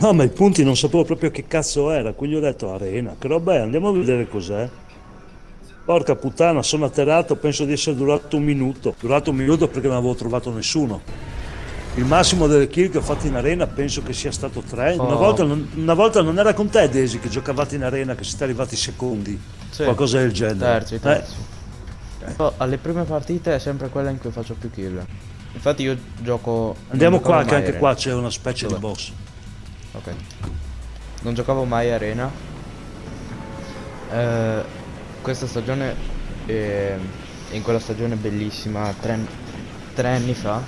No, ma i punti non sapevo proprio che cazzo era, quindi ho detto arena, che roba è, andiamo a vedere cos'è. Porca puttana, sono atterrato, penso di essere durato un minuto. Durato un minuto perché non avevo trovato nessuno. Il massimo delle kill che ho fatto in arena penso che sia stato tre. Oh. Una, volta non, una volta non era con te, Desi, che giocavate in arena, che siete arrivati secondi. Sì. Qualcosa del genere. Terzi, Eh, terzi. Poi alle prime partite è sempre quella in cui faccio più kill. Infatti io gioco... andiamo qua, che anche arena. qua c'è una specie Dov'è? di boss. Ok. Non giocavo mai arena. Eh, questa stagione, eh, in quella stagione bellissima, tre, tre anni fa,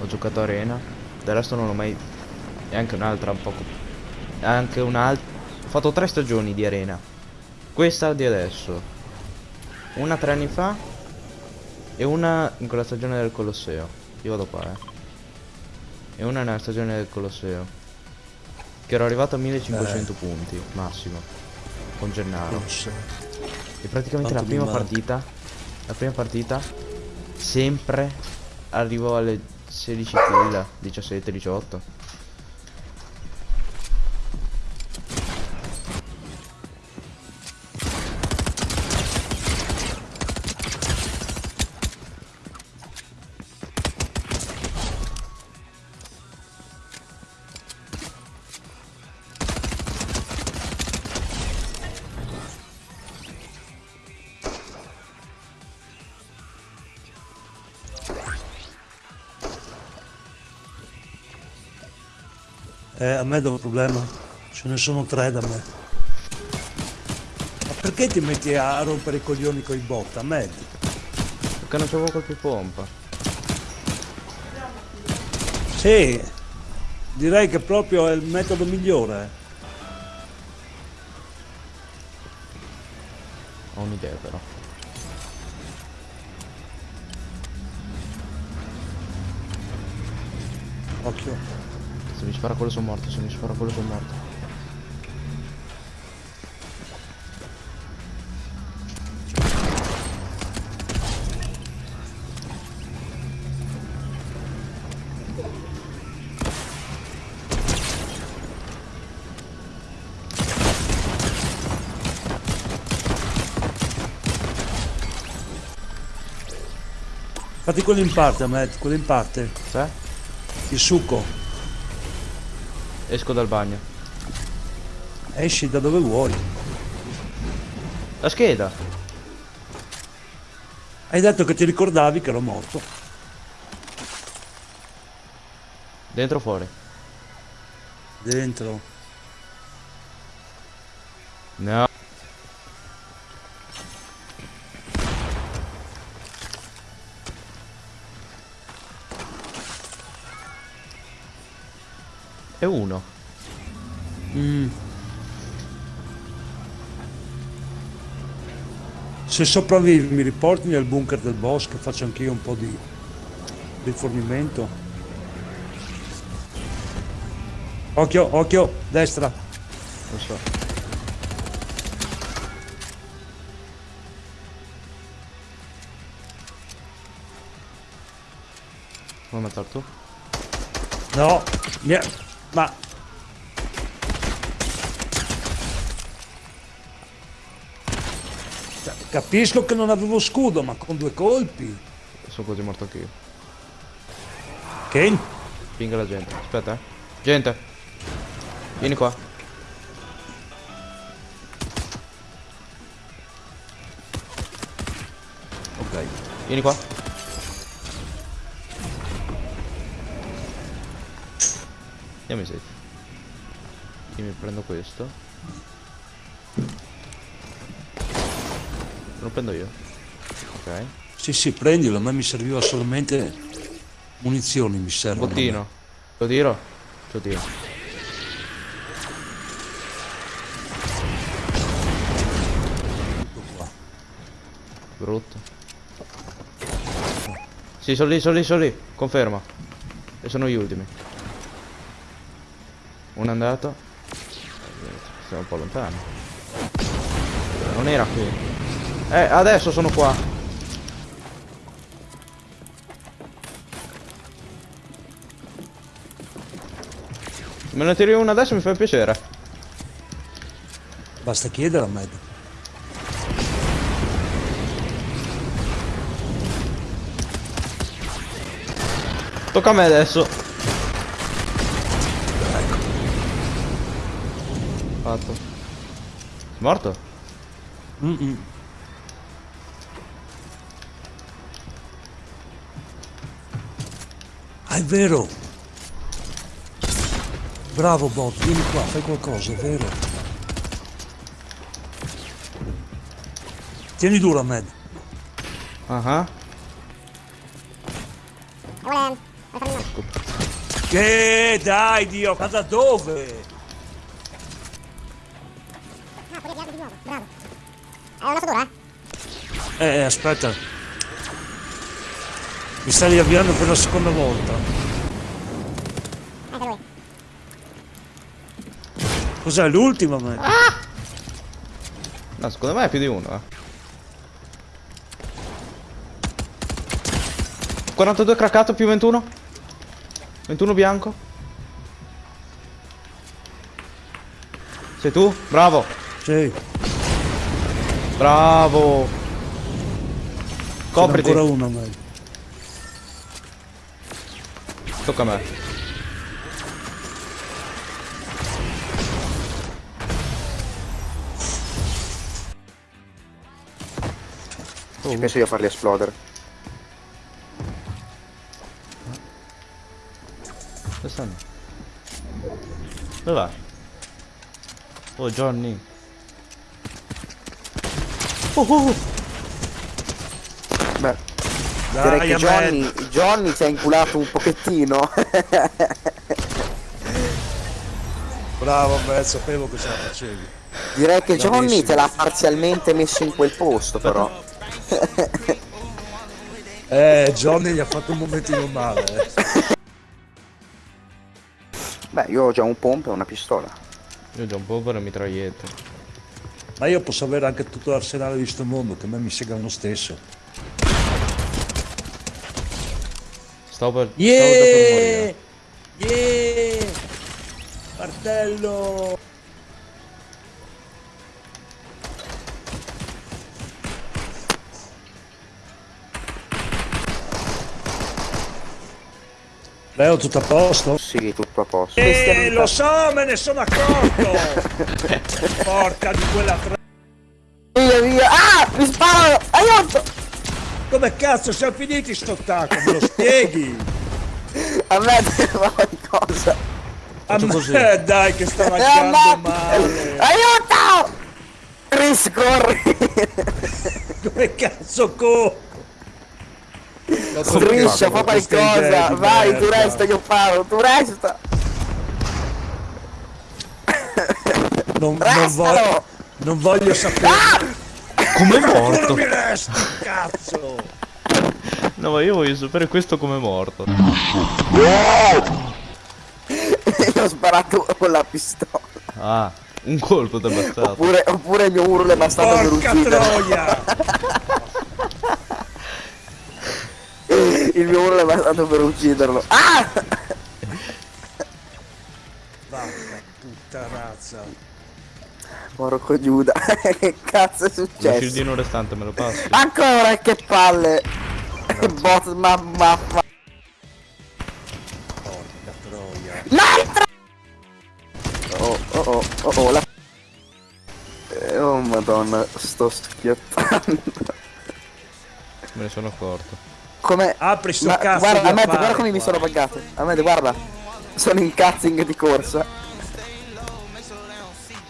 ho giocato arena. Del resto non l'ho mai... E anche un'altra un poco... Anche un'altra... Ho fatto tre stagioni di arena. Questa di adesso. Una tre anni fa. E una in quella stagione del Colosseo. Io vado qua, eh. E una nella stagione del Colosseo. Che ero arrivato a 1500 punti massimo con Gennaro. So. E praticamente la Quanto mi prima partita, la prima partita sempre arrivo alle 16 kill, 17, 18. Eh, a me dove il problema? Ce ne sono tre da me. Ma perché ti metti a rompere i coglioni con i bot? A me? Perché non c'avevo colpi pompa. Sì, direi che proprio è il metodo migliore. Ho un'idea però. Occhio. Se mi spara quello sono morto, se mi spara quello sono morto. Fatti quello in parte, Matt, quello in parte. Cioè? Il succo. Esco dal bagno. Esci da dove vuoi. La scheda! Hai detto che ti ricordavi che ero morto. Dentro o fuori? Dentro. No. E uno. Mm. Se sopravvivi mi riporti nel bunker del boss che faccio anch'io un po' di rifornimento. Occhio, occhio, destra. Lo so. Vuoi mettere tu? No, mi ha- ma Cioè, Capisco che non avevo scudo, ma con due colpi. Sono quasi morto anch'io. Ken? Pinga la gente. Aspetta, eh. Gente. Vieni qua. Ok. Vieni qua. Andiamo in safe. Io mi prendo questo. Lo prendo io. Ok. Sì, sì, prendilo, a me mi serviva solamente munizioni, mi servono. Bottino. Lo tiro? Lo tiro. Brutto. Sì, sono lì, sono lì, sono lì. Conferma. E sono gli ultimi. Uno è andato. Siamo un po' lontani. Non era qui. Eh, adesso sono qua. Me ne tiri una adesso mi fa piacere. Basta chiedere a me. Tocca a me adesso. Morto? Mm -mm. Ah, è vero! Bravo Bob, vieni qua, fai qualcosa, è vero. Tieni duro, Ahmed. Ah Che dai, Dio, ma da dove? Eh? Aspetta. Mi stai riavviando per la seconda volta. Cos'è l'ultima, Ahmed? No, secondo me è più di uno, eh. 42 craccato più 21. 21 bianco. Sei tu? Bravo. Sì, Bravo. C'è Copriti. ancora uno, Ahmed. Tocca a me. Ci penso io a farli esplodere. Dove stanno? Dove va? Oh Johnny. Oh, oh, oh. Beh, Dai, direi che. Johnny, Johnny si è inculato un pochettino. Bravo, Ahmed, sapevo che ce la facevi. direi che Johnny te l'ha parzialmente messo in quel posto però. Eh, Johnny gli ha fatto un momentino male. eh. Beh, io ho già un pompa e una pistola. Io ho già un po' per le mitragliette. Ma io posso avere anche tutto l'arsenale di sto mondo, che a me mi sega lo stesso. Stavo per... Yeah! Yeah! Martello! Leo, tutto a posto? Sì, tutto a posto. Eh, lo so, me ne sono accorto! Porca di quella tra... Via, via. Ah! Mi sparano! Aiuto! Come cazzo siamo finiti sto tacco? Me lo spieghi? A me di cosa? A me dai che sta Eh, laggando ma- male! Aiuto! Chris, corri! Come cazzo co... Striscia, fa qualcosa! Vai, tu resta, io paro, tu resta! Non, non, voglio, non voglio sapere... Come è morto? mi resti, cazzo! No, ma io voglio sapere questo come è morto. io ho sparato con la pistola. Ah, un colpo ti è bastato. Oppure, oppure il mio urlo è bastato per Porca uccidere. troia! Il mio urlo è bastato per ucciderlo. Ah! Vacca puttanazza! Porco Giuda, che cazzo è successo? shieldino restante me lo passi? Ancora che palle! Bot ma ma Porca troia! L'altra! Oh oh oh oh oh la Eh, Oh madonna, sto schiottando. Me ne sono accorto. Come Apri sto Ma cazzo guarda, affare guarda come mi sono buggato. Ahmed, guarda. Sono in cazzing di corsa.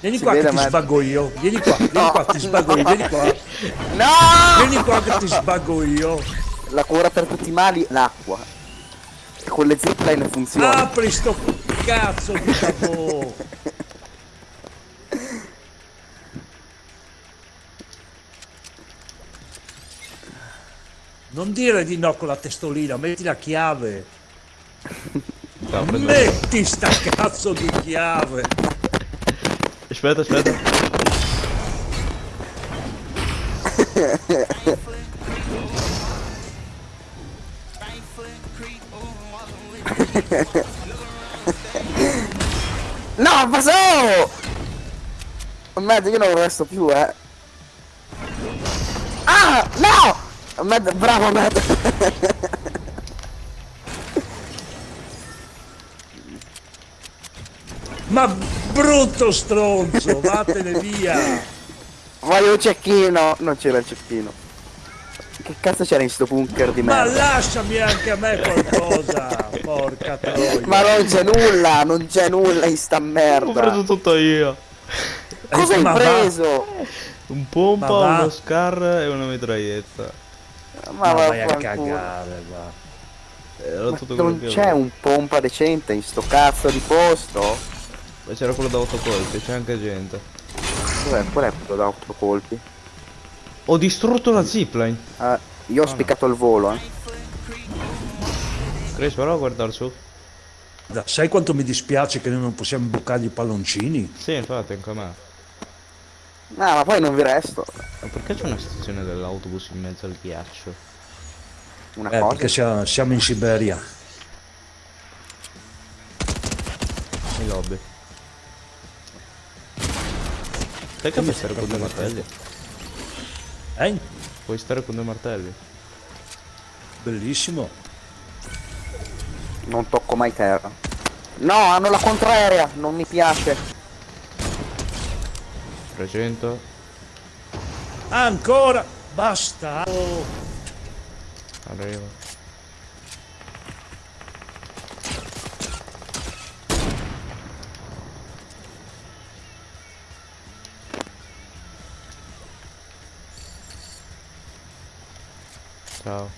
Vieni Si qua che ti ma- sbaggo io! Vieni qua, vieni No, qua, ti sbaggo io, vieni qua! No! Vieni qua che ti sbaggo io! La cura per tutti i mali, l'acqua. E con le zipline funziona. Apri sto cazzo di capò! Non dire di no con la testolina, metti la chiave! Metti sta cazzo di chiave! Aspetta, aspetta. No, ma so! Mad, io non resto più, eh. Ah, no! Mad, bravo Mad. Ma brutto stronzo, vattene via! Voglio un cecchino. Non c'era il cecchino. Che cazzo c'era in sto bunker di Ma merda? lasciami anche a me qualcosa! Porca troia! Ma non c'è nulla, non c'è nulla in sta Ho preso merda. tutto io. Cosa hai Ma va- preso? Un pompa, Ma va. uno scar e una mitraglietta. Ma vai a cagare, va. Era Ma tutto non c'è un pompa decente in sto cazzo di posto? C'era quello da 8 colpi, c'è anche gente. Dov'è? Qual è quello da 8 colpi? Ho distrutto la zipline. Ah, io ho spiccato il volo, eh. Chris, però a guardare su. Da- Sai quanto mi dispiace che noi non possiamo bucargli i palloncini? Sì, infatti, anche a me. No, ma poi non vi resto. Ma perché c'è una stazione dell'autobus in mezzo al ghiaccio? Una Eh, cosa. perché sia- siamo in Siberia. I lobby. Sai che puoi stare con due martelli? Eh? Puoi stare con due martelli? Bellissimo. Non tocco mai terra. No, hanno la contraerea, non mi piace. 300. Ancora! Basta! Oh, Arriva. Ciao.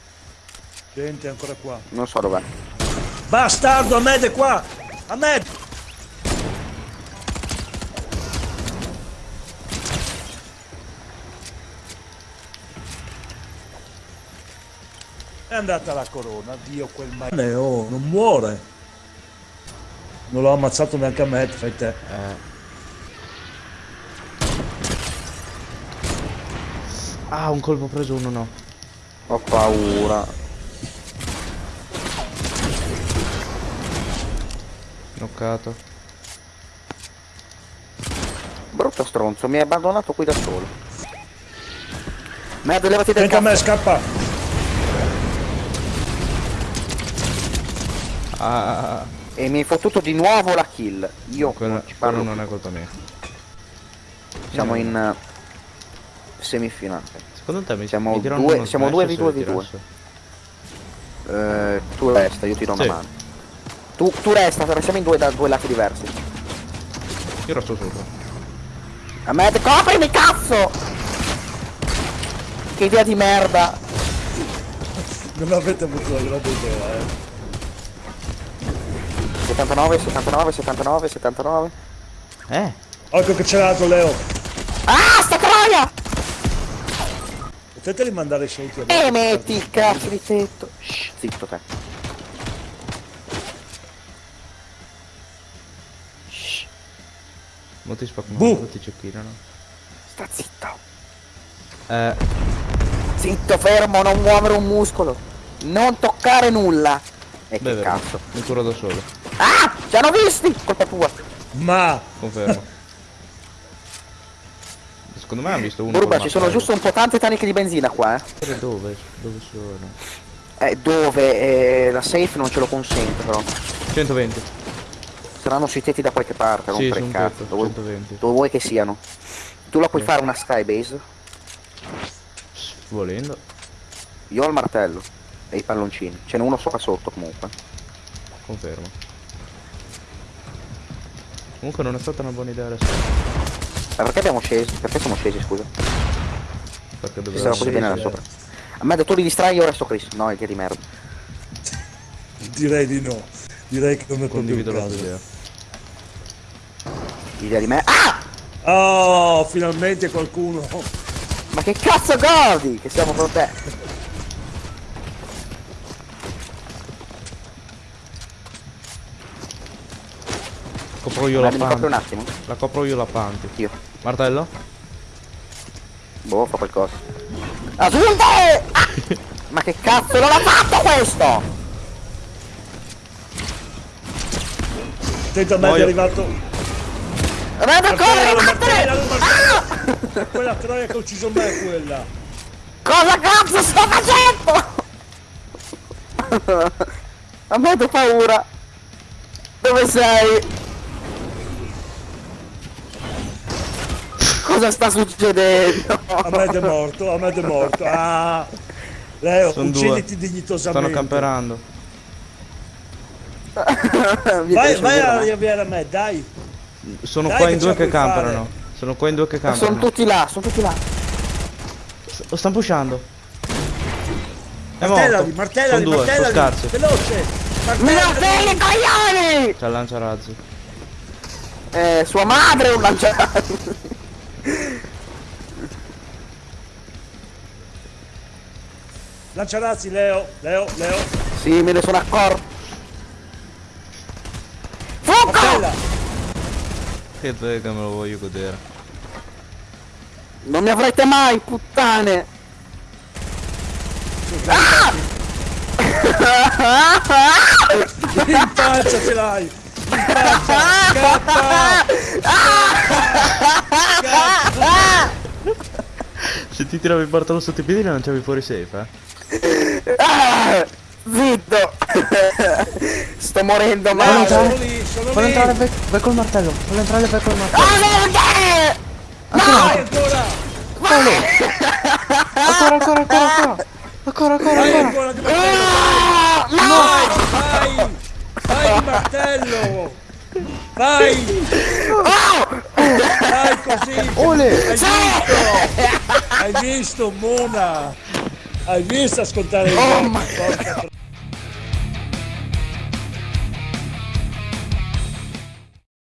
gente, ancora qua. Non so dov'è. Bastardo, Ahmed è qua! Ahmed! È andata la corona, Dio quel male. Oh, non muore. Non l'ho ammazzato neanche a me, fai te. Eh. Ah, un colpo preso, uno no. Ho paura. Knoccato. Brutto stronzo, mi hai abbandonato qui da solo. Merda, levati del Anche a me, scappa! Ah, E mi hai fottuto di nuovo la kill. Io quello, non ci quello parlo. non è colpa mia. Siamo in eh, semifinale. Secondo te mi, Siamo mi diranno due- siamo smash due se v2 li v2. tirasse? Eh, tu resta, io ti do una Sì. mano. Tu, tu resta, perché siamo in due da due lati diversi. Io resto sopra. A me, coprimi cazzo! Che idea di merda! Non avete avuto la grande idea, eh. 79, 79, 79, 79. Eh? Occhio che c'è l'altro, Leo. Ah, sta troia! Potete mandare i saluti a E metti il cazzo di tetto. Shh, zitto te. Shh, Non ti spaccano, ti cecchinano. sta zitto. Eh, Zitto, fermo, non muovere un muscolo. Non toccare nulla. E che beh, vero. cazzo. Mi curo da solo. Ah, ci hanno visti! Colpa tua. Ma Confermo. Secondo me ha visto uno Burba, col ci sono giusto un po' tante taniche di benzina qua, eh. Dove? Dove sono? Eh, dove? Eh, la safe non ce lo consente, però. 120. Saranno sui tetti da qualche parte, Sì, su il un cazzo. Dove, 120. dove vuoi che siano? Tu la puoi Sì. fare una skybase? Volendo. Io ho il martello e i palloncini. Ce n'è uno sopra sotto comunque. Confermo. Comunque non è stata una buona idea adesso. Ma perché abbiamo scesi? Perché siamo scesi, scusa? Perché Ci doveva stava così bene là sopra. A me tu li distrai io resto Chris. No, idea di merda. direi di no. Direi che non è Condivido la idea. Idea di merda. Ah! Oh, finalmente qualcuno. Ma che cazzo godi? Che siamo con te. Copro io la proprio un panti. attimo. La copro io la panti. Io. Martello? Boh, fa qualcosa. Asunte! Ah! Ma che cazzo non ha fatto questo? Attento a me, è arrivato. Guarda, corri, Martellalo, vattene! martellalo, martellalo. Quella troia che ha ucciso me, quella. Cosa cazzo sto facendo? A me ho paura. Dove sei? Cosa sta succedendo? Ahmed è morto, Ahmed è morto. Ah, Leo, Sono due. ucciditi dignitosamente. Stanno camperando. Vai, vai a riavviare a me, dai. Sono Dai qua in due che puoi fare. camperano. Sono qua in due che ma Sono camperano. tutti là, sono tutti là. Lo stanno pushando. È Martellali, morto. martellali, Sono due, sono martellali. Veloce. Martellali. dai coglioni! C'ha il lanciarazzi. Eh, sua madre è un lanciato. Lanciarazzi, Leo, Leo, Leo. Sì, me ne sono accorto. Fuoco! Che che me lo voglio godere. Non mi avrete mai, puttane! In faccia ce l'hai. In faccia. Scappa. Se ti tiravi il bartolo sotto i piedi lanciavi fuori safe, eh. Ah, Zitto! Sto morendo male! sono lì, sono Fallo lì. entrare, vai, vai col martello. Fallo entrare, vai col martello. Ah, perché? Vai ancora. Ancora, ancora, ancora, ancora. Ancora, ancora, Vai ancora. ancora. Ah, no! Vai. Vai di martello. Vai. Vai così. Ole! Hai visto? Hai visto, Mona? Hai visto ascoltare il Oh,